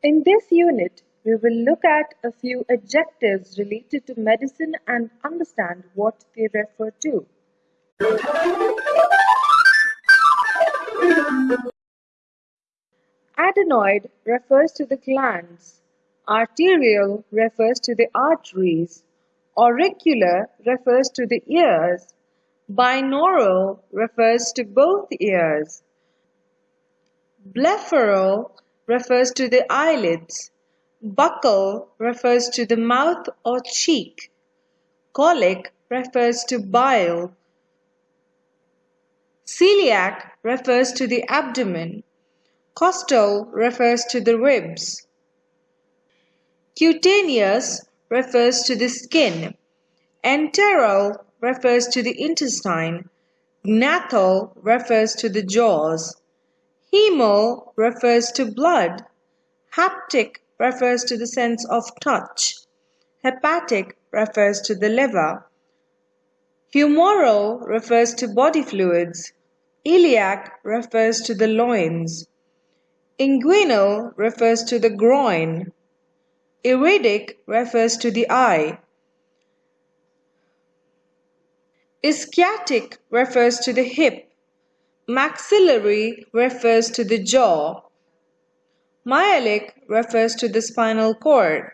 In this unit, we will look at a few adjectives related to medicine and understand what they refer to. Adenoid refers to the glands. Arterial refers to the arteries. Auricular refers to the ears. Binaural refers to both ears. Blepharal refers to the eyelids. Buccal refers to the mouth or cheek. Cholic refers to bile. Celiac refers to the abdomen. Costal refers to the ribs. Cutaneous refers to the skin. Enteral refers to the intestine. Gnathal refers to the jaws. Hemo refers to blood. Haptic refers to the sense of touch. Hepatic refers to the liver. Humoral refers to body fluids. Iliac refers to the loins. Inguinal refers to the groin. Iridic refers to the eye. Ischiatic refers to the hip. Maxillary refers to the jaw. Myelic refers to the spinal cord.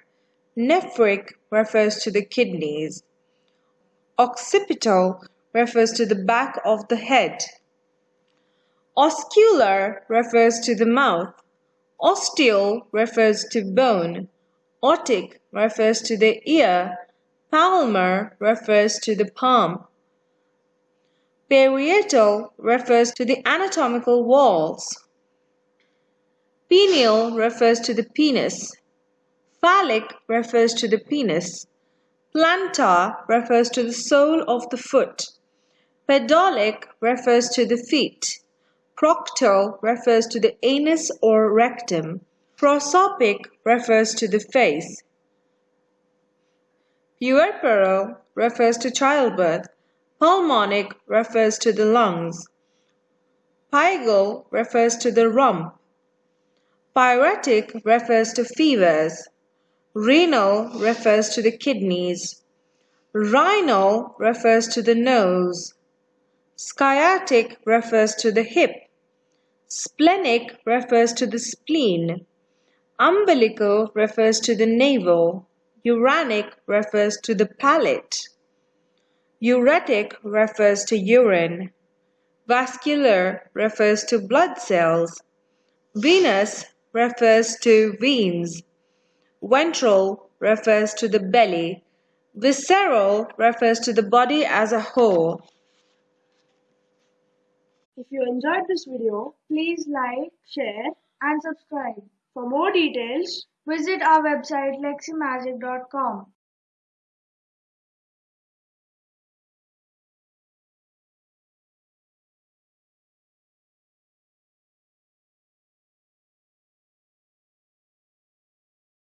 Nephric refers to the kidneys. Occipital refers to the back of the head. Oscular refers to the mouth. Osteal refers to bone. Otic refers to the ear. Palmar refers to the palm. Parietal refers to the anatomical walls. Penial refers to the penis. Phallic refers to the penis. Plantar refers to the sole of the foot. Pedalic refers to the feet. Proctal refers to the anus or rectum. Prosopic refers to the face. Puerperal refers to childbirth. Pulmonic refers to the lungs. Pygal refers to the rump. Pyretic refers to fevers. Renal refers to the kidneys. Rhinal refers to the nose. Sciatic refers to the hip. Splenic refers to the spleen. Umbilical refers to the navel. Uranic refers to the palate. Uretic refers to urine. Vascular refers to blood cells. Venous refers to veins. Ventral refers to the belly. Visceral refers to the body as a whole. If you enjoyed this video, please like, share and subscribe. For more details, visit our website leximagic.com.